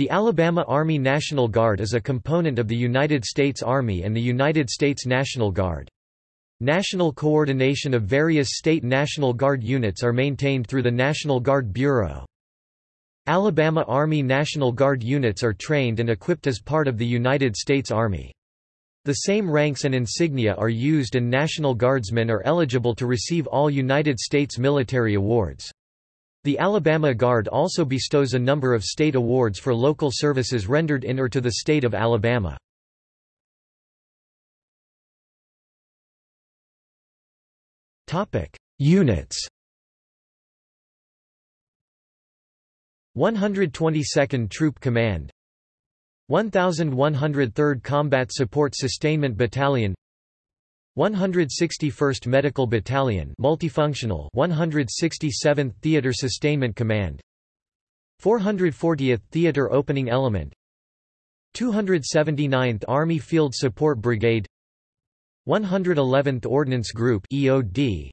The Alabama Army National Guard is a component of the United States Army and the United States National Guard. National coordination of various state National Guard units are maintained through the National Guard Bureau. Alabama Army National Guard units are trained and equipped as part of the United States Army. The same ranks and insignia are used and National Guardsmen are eligible to receive all United States military awards. The Alabama Guard also bestows a number of state awards for local services rendered in or to the state of Alabama. Units. 122nd Troop Command. 1103rd Combat Support Sustainment Battalion 161st Medical Battalion multifunctional 167th Theater Sustainment Command 440th Theater Opening Element 279th Army Field Support Brigade 111th Ordnance Group EOD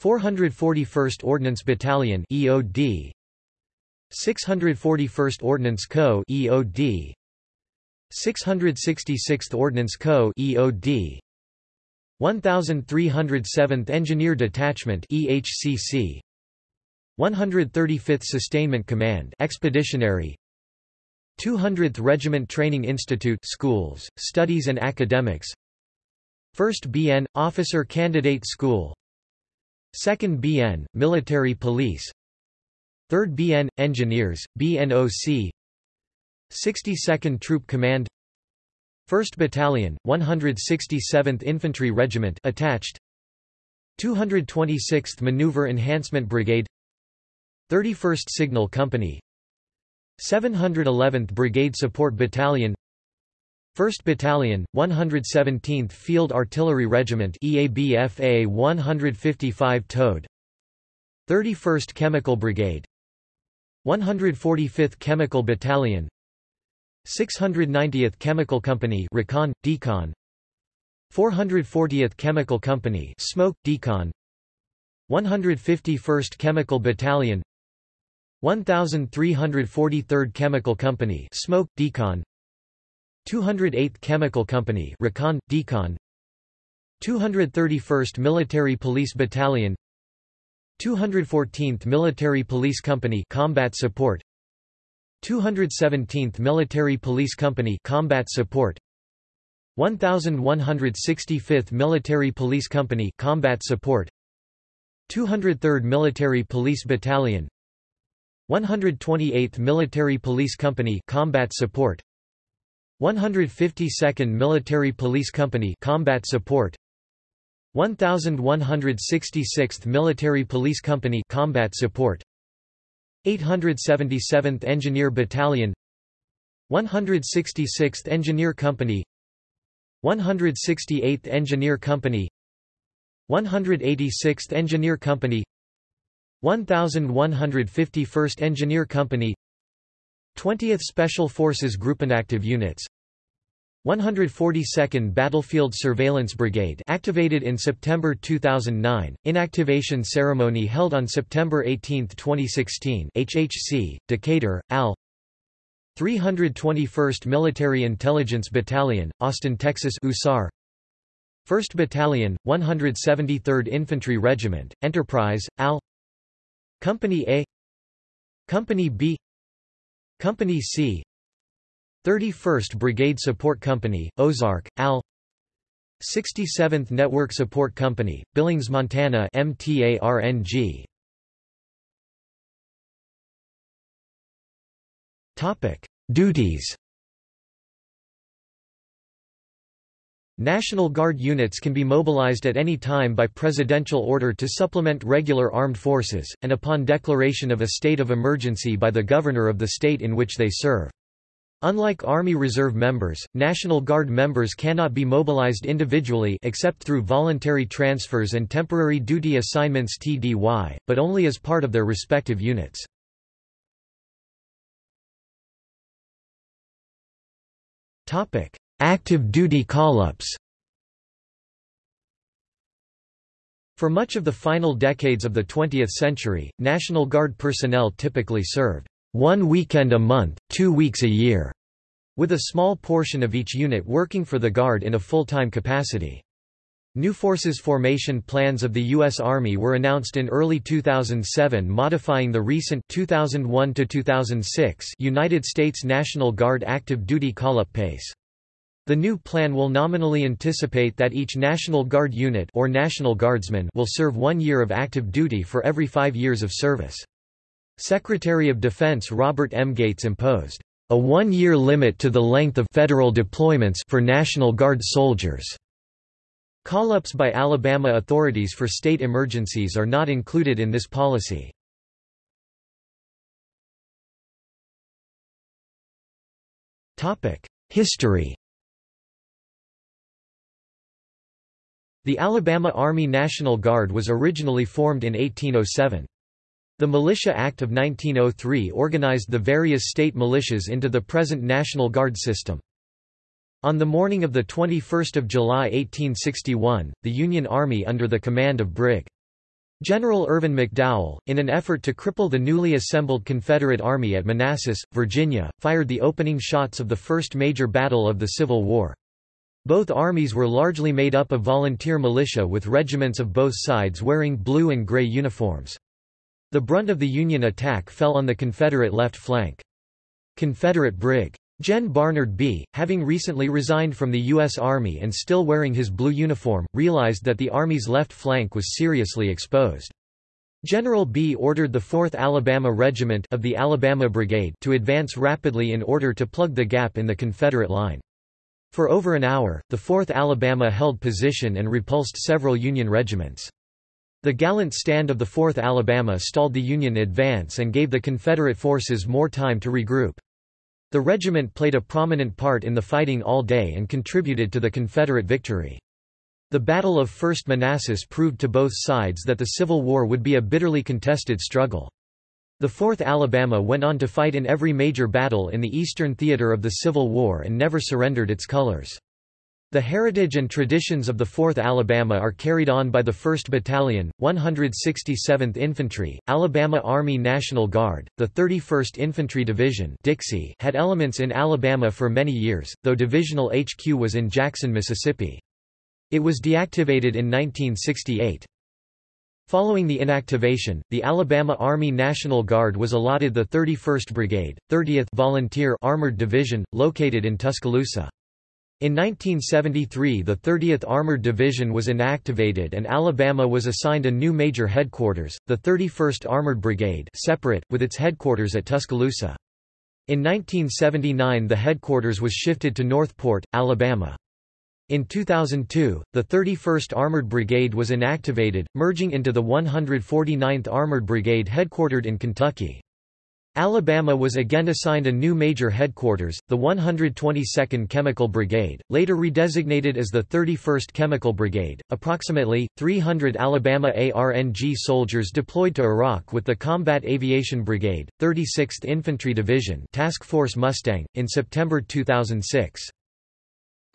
441st Ordnance Battalion EOD 641st Ordnance Co EOD 666th Ordnance Co EOD 1307th Engineer Detachment EHCC 135th Sustainment Command Expeditionary. 200th Regiment Training Institute Schools, Studies and Academics. 1st BN Officer Candidate School. 2nd BN Military Police. 3rd BN Engineers BNOC 62nd Troop Command 1st Battalion, 167th Infantry Regiment attached. 226th Maneuver Enhancement Brigade. 31st Signal Company. 711th Brigade Support Battalion. 1st Battalion, 117th Field Artillery Regiment EABFA 155 Towed 31st Chemical Brigade. 145th Chemical Battalion 690th Chemical Company Recon, Decon. 440th Chemical Company Smoke, Decon. 151st Chemical Battalion. 1343rd Chemical Company Smoke, Decon. 208th Chemical Company Recon, Decon. 231st Military Police Battalion. 214th Military Police Company Combat Support 217th Military Police Company Combat Support. 1165th Military Police Company Combat Support. 203rd Military Police Battalion. 128th Military Police Company Combat Support. 152nd Military Police Company Combat Support. 1166th Military Police Company Combat Support 877th Engineer Battalion 166th Engineer Company 168th Engineer Company 186th Engineer Company 1151st Engineer Company 20th Special Forces Group Inactive Units 142nd Battlefield Surveillance Brigade activated in September 2009, inactivation ceremony held on September 18, 2016 HHC, Decatur, AL. 321st Military Intelligence Battalion, Austin, Texas USAR 1st Battalion, 173rd Infantry Regiment, Enterprise, AL. Company A. Company B. Company C 31st Brigade Support Company, Ozark, AL 67th Network Support Company, Billings, Montana MTARNG. Topic: Duties. National Guard units can be mobilized at any time by presidential order to supplement regular armed forces, and upon declaration of a state of emergency by the governor of the state in which they serve. Unlike Army Reserve members, National Guard members cannot be mobilized individually except through voluntary transfers and temporary duty assignments TDY, but only as part of their respective units. Active duty call-ups For much of the final decades of the 20th century, National Guard personnel typically served one weekend a month, two weeks a year, with a small portion of each unit working for the Guard in a full-time capacity. New forces formation plans of the U.S. Army were announced in early 2007 modifying the recent 2001 United States National Guard active duty call-up pace. The new plan will nominally anticipate that each National Guard unit or National Guardsman will serve one year of active duty for every five years of service. Secretary of Defense Robert M. Gates imposed a one-year limit to the length of federal deployments for National Guard soldiers. Call-ups by Alabama authorities for state emergencies are not included in this policy. History The Alabama Army National Guard was originally formed in 1807. The Militia Act of 1903 organized the various state militias into the present National Guard system. On the morning of 21 July 1861, the Union Army under the command of Brig. General Irvin McDowell, in an effort to cripple the newly assembled Confederate Army at Manassas, Virginia, fired the opening shots of the first major battle of the Civil War. Both armies were largely made up of volunteer militia with regiments of both sides wearing blue and gray uniforms. The brunt of the Union attack fell on the Confederate left flank. Confederate Brig. Gen Barnard Bee., having recently resigned from the U.S. Army and still wearing his blue uniform, realized that the Army's left flank was seriously exposed. General Bee ordered the 4th Alabama Regiment of the Alabama Brigade to advance rapidly in order to plug the gap in the Confederate line. For over an hour, the 4th Alabama held position and repulsed several Union regiments. The gallant stand of the 4th Alabama stalled the Union advance and gave the Confederate forces more time to regroup. The regiment played a prominent part in the fighting all day and contributed to the Confederate victory. The Battle of First Manassas proved to both sides that the Civil War would be a bitterly contested struggle. The 4th Alabama went on to fight in every major battle in the eastern theater of the Civil War and never surrendered its colors. The heritage and traditions of the 4th Alabama are carried on by the 1st Battalion, 167th Infantry, Alabama Army National Guard, the 31st Infantry Division Dixie had elements in Alabama for many years, though divisional HQ was in Jackson, Mississippi. It was deactivated in 1968. Following the inactivation, the Alabama Army National Guard was allotted the 31st Brigade, 30th Volunteer Armored Division, located in Tuscaloosa. In 1973 the 30th Armored Division was inactivated and Alabama was assigned a new major headquarters, the 31st Armored Brigade separate, with its headquarters at Tuscaloosa. In 1979 the headquarters was shifted to Northport, Alabama. In 2002, the 31st Armored Brigade was inactivated, merging into the 149th Armored Brigade headquartered in Kentucky. Alabama was again assigned a new major headquarters, the 122nd Chemical Brigade, later redesignated as the 31st Chemical Brigade. Approximately 300 Alabama ARNG soldiers deployed to Iraq with the Combat Aviation Brigade, 36th Infantry Division, Task Force Mustang in September 2006.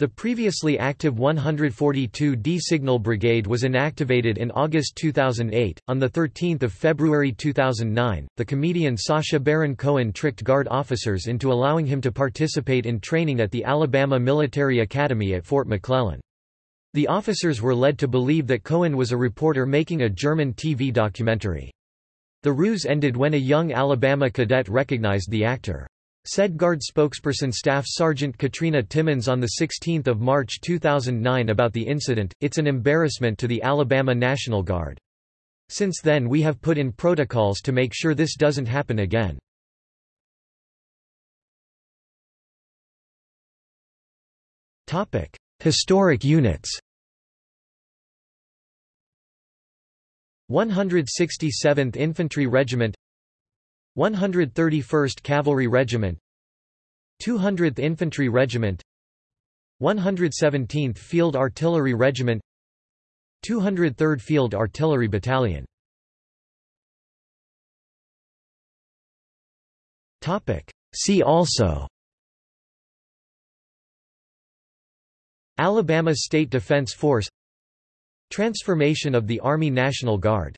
The previously active 142d Signal Brigade was inactivated in August 2008. On 13 February 2009, the comedian Sacha Baron Cohen tricked Guard officers into allowing him to participate in training at the Alabama Military Academy at Fort McClellan. The officers were led to believe that Cohen was a reporter making a German TV documentary. The ruse ended when a young Alabama cadet recognized the actor. Said Guard spokesperson Staff Sergeant Katrina Timmons on 16 March 2009 about the incident, it's an embarrassment to the Alabama National Guard. Since then we have put in protocols to make sure this doesn't happen again. Historic units 167th Infantry Regiment 131st Cavalry Regiment 200th Infantry Regiment 117th Field Artillery Regiment 203rd Field Artillery Battalion. See also Alabama State Defense Force Transformation of the Army National Guard